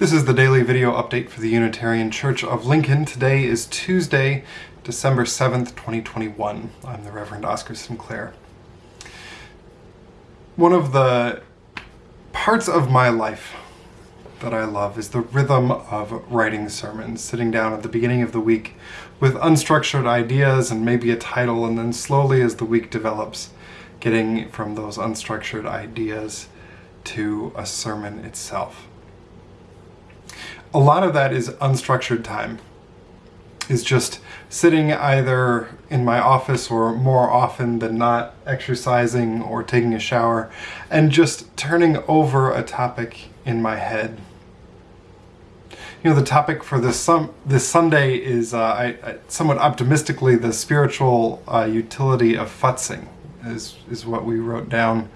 This is the daily video update for the Unitarian Church of Lincoln. Today is Tuesday, December 7th, 2021. I'm the Reverend Oscar Sinclair. One of the parts of my life that I love is the rhythm of writing sermons, sitting down at the beginning of the week with unstructured ideas and maybe a title, and then slowly as the week develops, getting from those unstructured ideas to a sermon itself a lot of that is unstructured time. Is just sitting either in my office or more often than not exercising or taking a shower and just turning over a topic in my head. You know, the topic for this, some, this Sunday is, uh, I, I, somewhat optimistically, the spiritual uh, utility of futzing is, is what we wrote down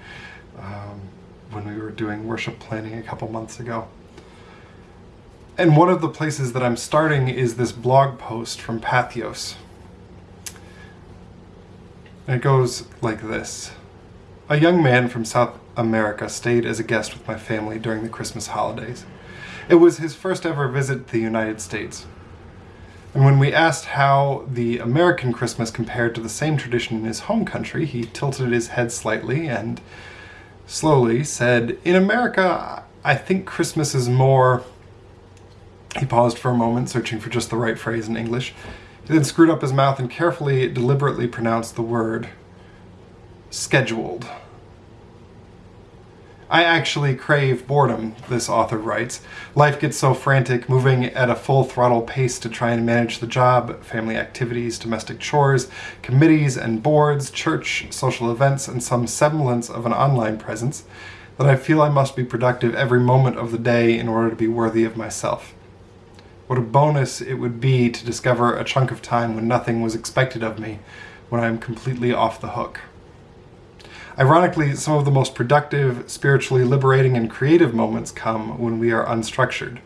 um, when we were doing worship planning a couple months ago. And one of the places that I'm starting is this blog post from Patheos. And it goes like this. A young man from South America stayed as a guest with my family during the Christmas holidays. It was his first ever visit to the United States. And when we asked how the American Christmas compared to the same tradition in his home country, he tilted his head slightly and slowly said, In America, I think Christmas is more he paused for a moment, searching for just the right phrase in English. He then screwed up his mouth and carefully, deliberately pronounced the word scheduled. I actually crave boredom, this author writes. Life gets so frantic, moving at a full throttle pace to try and manage the job, family activities, domestic chores, committees and boards, church, social events, and some semblance of an online presence, that I feel I must be productive every moment of the day in order to be worthy of myself. What a bonus it would be to discover a chunk of time when nothing was expected of me, when I am completely off the hook. Ironically, some of the most productive, spiritually liberating, and creative moments come when we are unstructured.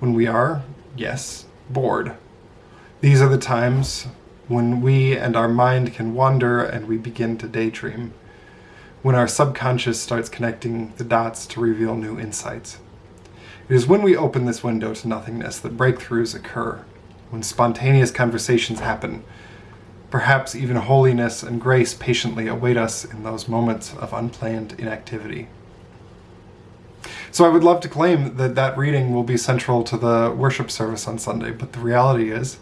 When we are, yes, bored. These are the times when we and our mind can wander and we begin to daydream. When our subconscious starts connecting the dots to reveal new insights. It is when we open this window to nothingness that breakthroughs occur, when spontaneous conversations happen. Perhaps even holiness and grace patiently await us in those moments of unplanned inactivity. So I would love to claim that that reading will be central to the worship service on Sunday, but the reality is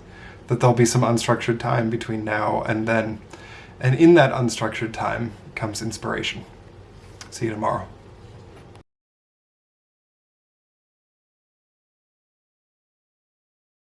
that there'll be some unstructured time between now and then. And in that unstructured time comes inspiration. See you tomorrow.